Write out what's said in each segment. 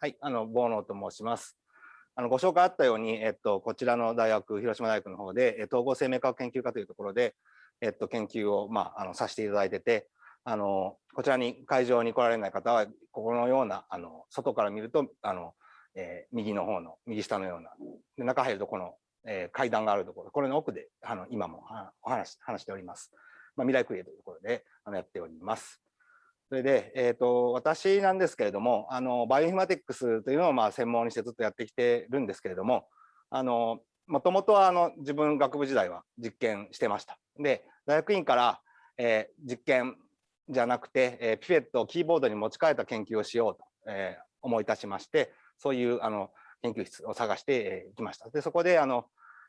はい、あの、ボーノと申します。あの、ご紹介あったように、えっと、こちらの大学、広島大学の方で、統合生命科学研究科というところで、えっと、研究を、まあ、あの、させていただいてて、あの、こちらに会場に来られない方は、ここのような、あの、外から見ると、あの、えー、右の方の、右下のような、で中入るとこの、えー、階段があるところ、これの奥で、あの、今もお話、話しております。まあ、未来クリエイというところで、あの、やっております。それで、えーと、私なんですけれどもあのバイオインフォマティックスというのをまあ専門にしてずっとやってきてるんですけれどももともとはあの自分学部時代は実験してました。で大学院から、えー、実験じゃなくて、えー、ピペットをキーボードに持ち替えた研究をしようと、えー、思い立ちましてそういうあの研究室を探していきました。でそこであの、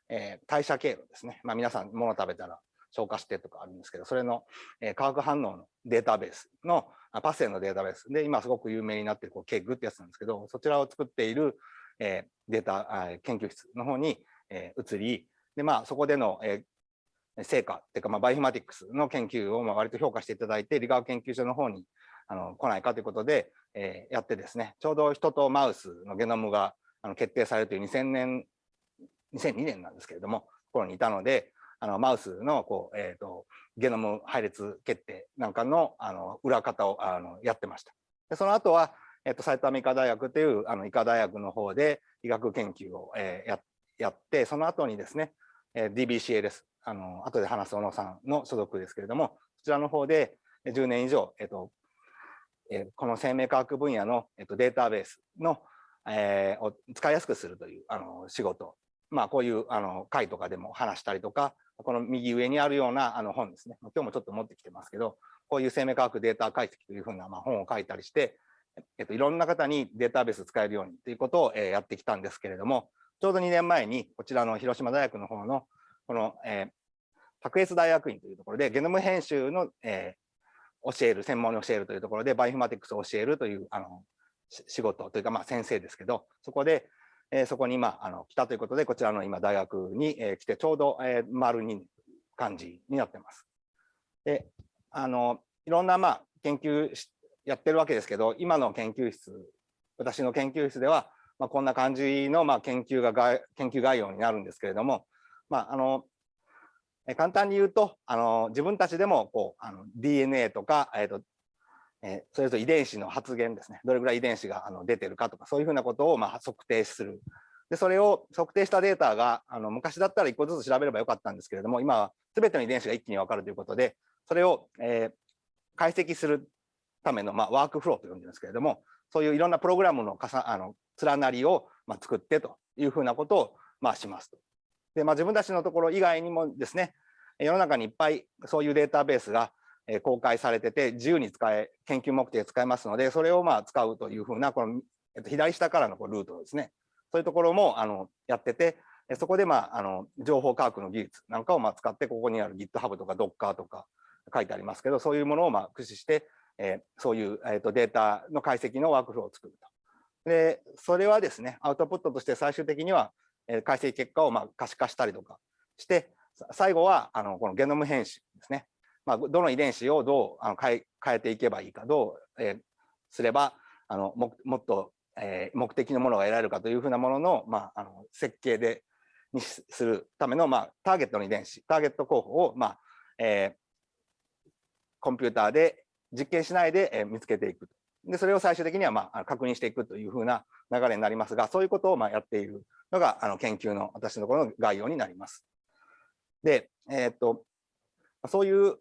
え、代謝経路ですね、まあ、皆さん物食べたら消化してとかあるんですけど、それの、え化学反応のデータベースの、パスウェイのデータベース。で、今すごく有名になっているこう KEGG ってやつなんですけど、そちらを作っている、えデータ研究室の方に、え移り、で、まあ、そこでの、え成果っていうか、まあ、バイオマティックスの研究をまあ割と評価していただいて、理化学研究所の方にあの来ないかということで、えー、やってですね、ちょうど人とマウスのゲノムがあの決定されるという2000年、2002年なんですけれども、頃にいたので、あのマウスのこう、えーと、ゲノム配列決定なんかのあの裏方をあのやってました。でその後は、えーと、埼玉医科大学というあの医科大学の方で医学研究を、えー、ややってその後にですね、えー、DBCA ですあの後で話す小野さんの所属ですけれどもこちらの方で10年以上、えーとえー、この生命科学分野の、えー、とデータベースの、えー、を使いやすくするというあの仕事まあこういうあの会とかでも話したりとかこの右上にあるようなあの本ですね。今日もちょっと持ってきてますけど、こういう生命科学データ解析というふうなまあ本を書いたりして、えっと、いろんな方にデータベース使えるようにということを、え、やってきたんですけれども、ちょうど2年前にこちらの広島大学の方のこの、えー、卓越大学院というところでゲノム編集の、えー、教える、専門に教えるというところでバイオフマティクスを教えるというあの仕事というかまあ先生ですけど、そこで、えー、そこに今あの来たということで、こちらの今大学に、えー、来てちょうど、えー、丸2感じになってます。で、あのいろんなまあ研究やってるわけですけど、今の研究室、私の研究室では、まあ、こんな感じのまあ研究が研究概要になるんですけれども、まあ、あの簡単に言うとあの自分たちでもこうあの DNA とか、えーとえそれと遺伝子の発現ですねどれぐらい遺伝子があの出てるかとかそういうふうなことをまあ測定するでそれを測定したデータがあの昔だったら1個ずつ調べればよかったんですけれども今は全ての遺伝子が一気に分かるということでそれを、えー、解析するための、まあ、ワークフローと呼んでるんですけれどもそういういろんなプログラムのかさあの連なりを、まあ、作ってというふうなことを、まあ、しますと。で、まあ、自分たちのところ以外にもですね世の中にいっぱいそういうデータベースが公開されてて自由に使え研究目的で使えますのでそれをまあ使うというふうなこの、えっと、左下からのこルートですねそういうところもあのやっててそこでまああの情報科学の技術なんかをまあ使ってここにある GitHub とか Docker とか書いてありますけどそういうものをまあ駆使して、え、そういう、えー、とデータの解析のワークフローを作ると。でそれはですねアウトプットとして最終的には、え、解析結果をま可視化したりとかして最後はあのこのゲノム編集ですねまあ、どの遺伝子をどうあの変え変えていけばいいかどう、えー、すればあのももっと、えー、目的のものが得られるかというふうなものの,、まあ、あの設計でにするための、まあ、ターゲットの遺伝子ターゲット候補を、まあえー、コンピューターで実験しないで、えー、見つけていくでそれを最終的には、まあ、確認していくというふうな流れになりますがそういうことを、まあ、やっているのがあの研究の私のところの概要になります。で、えー、っとそういう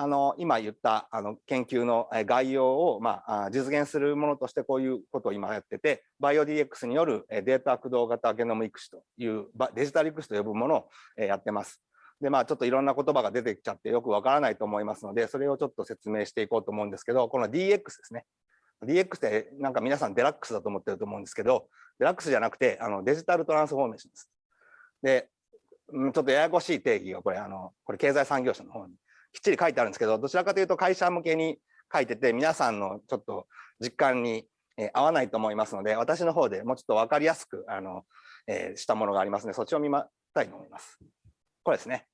あの今言ったあの研究の概要を、まあ、実現するものとしてこういうことを今やっててバイオ DX によるデータ駆動型ゲノム育種というデジタル育種と呼ぶものをやってます。でまあちょっといろんな言葉が出てきちゃってよくわからないと思いますのでそれをちょっと説明していこうと思うんですけどこの DX ですね DX ってなんか皆さんデラックスだと思ってると思うんですけどデラックスじゃなくてあのデジタルトランスフォーメーションです。でちょっとややこしい定義がこれあのこれ経済産業省の方にきっちり書いてあるんですけどどちらかというと会社向けに書いてて皆さんのちょっと実感に合わないと思いますので私の方でもうちょっと分かりやすくあの、え、したものがありますのでそっちを見またいと思います。これですね。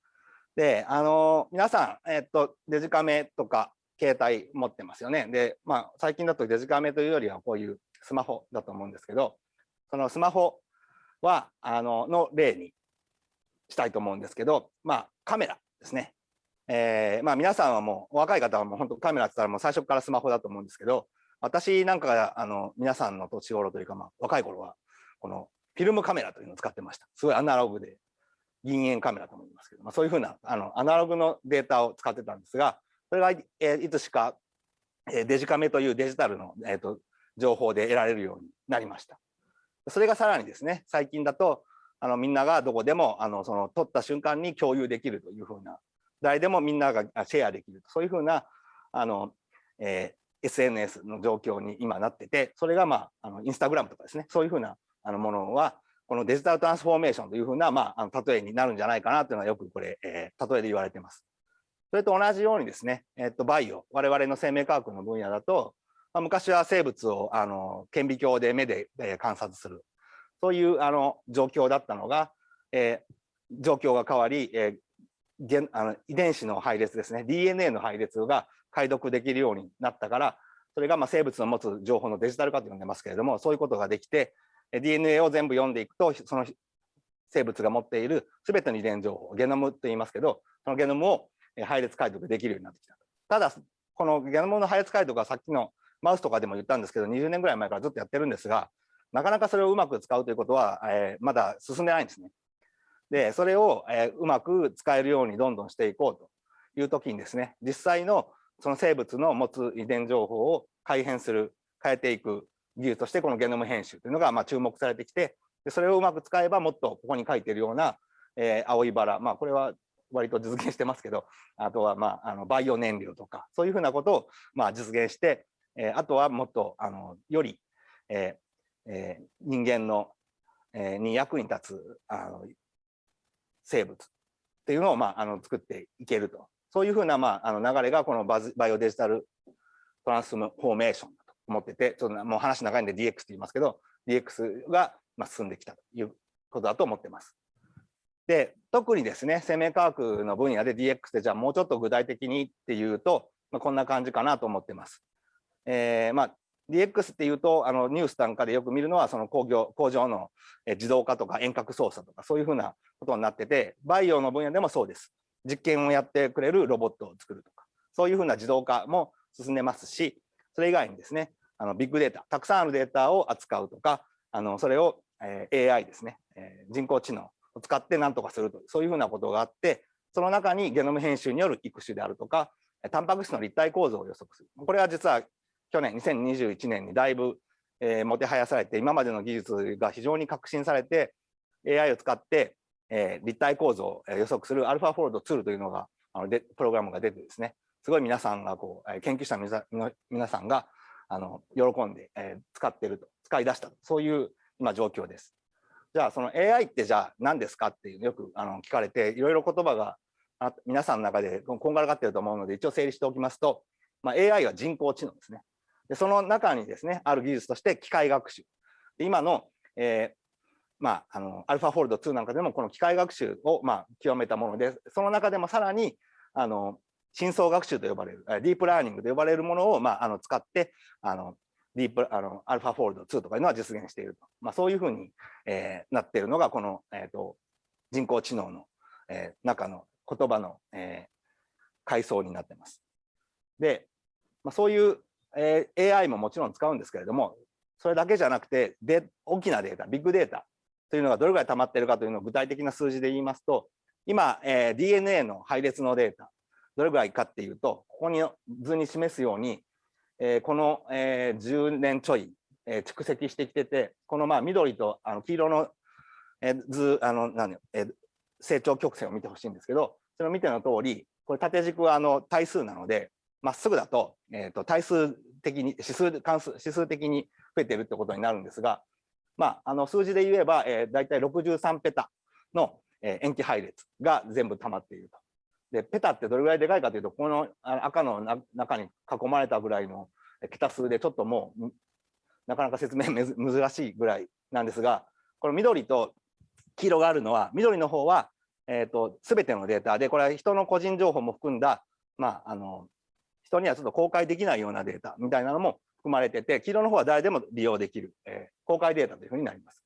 であの皆さん、え、っとデジカメとか携帯持ってますよね。で、まあ、最近だとデジカメというよりはこういうスマホだと思うんですけど、そのスマホは、あの、の例にしたいと思うんですけど、まあ、カメラですね。えー、まあ皆さんはもう、若い方はもう本当カメラって言ったらもう最初からスマホだと思うんですけど、私なんかが、あの、皆さんの年頃というか、まあ、若い頃は、このフィルムカメラというのを使ってました。すごいアナログで、銀塩カメラと思いますけど、まあ、そういうふうな、あの、アナログのデータを使ってたんですが、それが、えー、いつしか、えー、デジカメというデジタルの、えーと、情報で得られるようになりました。それがさらにですね、最近だと、あのみんながどこでもあのその撮った瞬間に共有できるというふうな、誰でもみんながシェアできる。そういうふうなあの、えー、SNS の状況に今なってて、それが、まあ、あのインスタグラムとかですね、そういうふうなあのものは、このデジタルトランスフォーメーションというふうな、まあ、あの例えになるんじゃないかなというのはよくこれ、えー、例えで言われています。それと同じようにですね、えっと、バイオ、我々の生命科学の分野だと、まあ、昔は生物をあの顕微鏡で目で、えー、観察する、そういうあの状況だったのが、えー、状況が変わり、えー、あの遺伝子の配列ですね、DNA の配列が解読できるようになったから、それがまあ生物の持つ情報のデジタル化と呼んでますけれども、そういうことができて、DNA を全部読んでいくと、その生物が持っている全ての遺伝情報、ゲノムと言いますけど、そのゲノムを配列解読できるようになってきた。ただ、このゲノムの配列解読はさっきのマウスとかでも言ったんですけど、20年ぐらい前からずっとやってるんですが、なかなかそれをうまく使うということは、えー、まだ進んでないんですね。で、それを、え、うまく使えるようにどんどんしていこうという時にですね、実際のその生物の持つ遺伝情報を改変する、変えていく技術としてこのゲノム編集というのがま注目されてきて、でそれをうまく使えばもっとここに書いてるような、えー、青いバラ、まあこれは割と実現してますけど、あとはまああのバイオ燃料とか、そういうふうなことをまあ実現して、えー、あとはもっとあのより、えーえー、人間の、えー、に役に立つあの生物っていうのをまああの作っていけると。そういうふうなまああの流れがこのバズバイオデジタルトランスフォーメーションだと思ってて、ちょっともう話長いんで DX って言いますけど、DX がま進んできたということだと思ってます。で、特にですね、生命科学の分野で DX ってじゃあもうちょっと具体的にっていうと、まあ、こんな感じかなと思ってます。えー、まあ DX っていうと、あのニュースなんかでよく見るのは、その工業工場の自動化とか遠隔操作とか、そういうふうなことになってて、バイオの分野でもそうです。実験をやってくれるロボットを作るとか、そういうふうな自動化も進んでますし、それ以外にですね、あのビッグデータ、たくさんあるデータを扱うとか、あのそれを、え、AI ですね、え、人工知能を使って何とかするとそういうふうなことがあって、その中にゲノム編集による育種であるとか、タンパク質の立体構造を予測する。これは実は去年、2021年にだいぶ、えー、もてはやされて、今までの技術が非常に革新されて、AI を使って、えー、立体構造を予測するアルファフォールドツールというのが、あのでプログラムが出てですね、すごい皆さんがこう、研究者の皆さんがあの喜んで、えー、使ってると、使い出したと、そういう今状況です。じゃあ、その AI ってじゃあ何ですかっていうのよくあの聞かれて、いろいろ言葉が皆さんの中でこんがらがってると思うので、一応整理しておきますと、まあ、AI は人工知能ですね。でその中にですね、ある技術として機械学習。で今の、えーまあ、あのアルファフォールド2なんかでもこの機械学習を、まあ、極めたもので、その中でもさらにあの深層学習と呼ばれる、ディープラーニングと呼ばれるものを、まあ、あの使って、あのディープあのアルファフォールド2とかいうのは実現していると、まあ、そういうふうに、えー、なっているのが、この、えーと、人工知能の、えー、中の言葉の、えー、階層になってます。で、まあ、そういう、えー、AI ももちろん使うんですけれども、それだけじゃなくてで、大きなデータ、ビッグデータというのがどれぐらい溜まっているかというのを具体的な数字で言いますと、今、えー、DNA の配列のデータ、どれぐらいかっていうと、ここに図に示すように、えー、この、えー、10年ちょい、えー、蓄積してきてて、このまあ緑とあの黄色の、えー、図、あの何えー、成長曲線を見てほしいんですけど、それを見ての通り、これ縦軸はあの対数なので、まっすぐだと,、えー、と対数的に指数関数指数的に増えてるってことになるんですが、まあ、あの数字で言えば、えー、大体63ペタの、えー、塩基配列が全部溜まっていると。で、ペタってどれぐらいでかいかというと、この赤の中に囲まれたぐらいの桁数でちょっともう、なかなか説明難しいぐらいなんですが、この緑と黄色があるのは、緑の方は、えっ、ー、と、すべてのデータで、これは人の個人情報も含んだ、まあ、あの、人にはちょっと公開できないようなデータみたいなのも含まれてて、黄色の方は誰でも利用できる、えー、公開データというふうになります。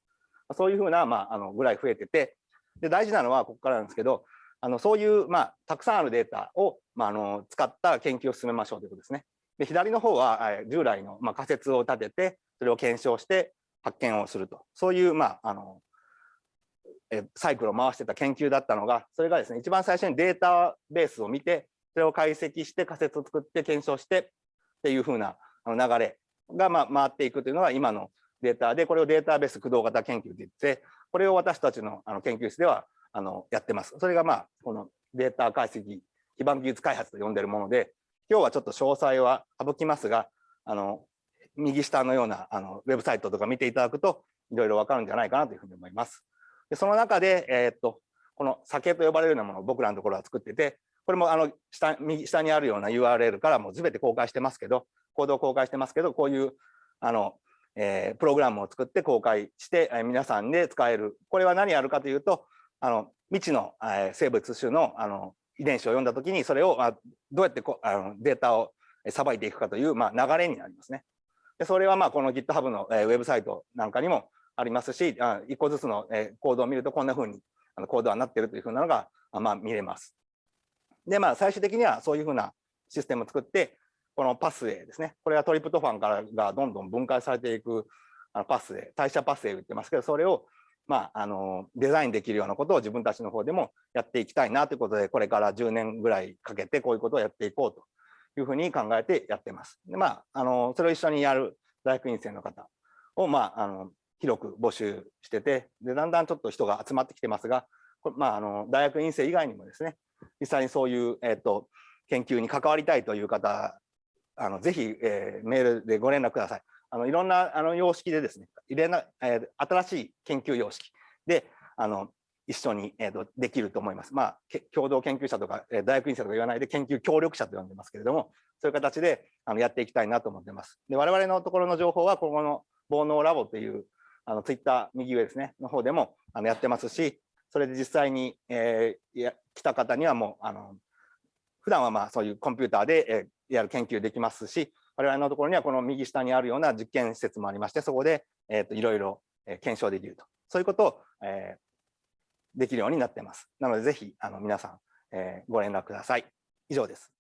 そういうふうな、まあ、あのぐらい増えてて、で大事なのはここからなんですけど、あのそういう、まあ、たくさんあるデータを、まあ、あの使った研究を進めましょうということですね。で左の方は従来の、まあ、仮説を立てて、それを検証して発見をすると、そういう、まあ、あのえサイクルを回してた研究だったのが、それがですね、一番最初にデータベースを見て、それを解析して仮説を作って検証してっていうふうな流れがま回っていくというのが今のデータで、これをデータベース駆動型研究といって、これを私たちのあの研究室ではあのやってます。それがまあこのデータ解析基盤技術開発と呼んでるもので、今日はちょっと詳細は省きますが、あの右下のようなあのウェブサイトとか見ていただくといろいろわかるんじゃないかなというふうに思います。でその中で、えー、っとこの酒と呼ばれるようなものを僕らのところは作ってて、これもあの下右下にあるような URL からもう全て公開してますけど、コードを公開してますけど、こういうあの、えー、プログラムを作って公開して、えー、皆さんで使える。これは何やるかというと、あの未知の、えー、生物種のあの遺伝子を読んだときに、それをあどうやってこあのデータをさばいていくかという、まあ、流れになりますね。でそれはまあこの GitHub の、えー、ウェブサイトなんかにもありますし、あ1個ずつの、えー、コードを見るとこんなふうにあのコードはなっているというふうなのが、まあ、見れます。で、まあ、最終的にはそういうふうなシステムを作って、このパスウェイですね。これはトリプトファンからがどんどん分解されていくあのパスウェイ、代謝パスウェイ言ってますけど、それをまあ、あのデザインできるようなことを自分たちの方でもやっていきたいなということで、これから10年ぐらいかけてこういうことをやっていこうというふうに考えてやってます。でまあ、あのそれを一緒にやる大学院生の方を、まあ、あの広く募集しててで、だんだんちょっと人が集まってきてますが、まあ、あの大学院生以外にもですね、実際にそういう、えーと、研究に関わりたいという方、あのぜひ、えー、メールでご連絡ください。あのいろんなあの様式でですね、入れなえー、新しい研究様式であの一緒に、えーと、できると思います。まあ、共同研究者とか、えー、大学院生とか言わないで研究協力者と呼んでますけれども、そういう形であのやっていきたいなと思ってます。で我々のところの情報は、ここの煩悩ラボというあのツイッター右上ですね、の方でもあのやってますし、それで実際に、えー、や来た方にはもうあの普段はまあそういうコンピューターで、えー、やる研究できますし我々のところにはこの右下にあるような実験施設もありましてそこで、えー、といろいろ検証できると。そういうことを、えー、できるようになってます。なのでぜひあの皆さん、えー、ご連絡ください。以上です。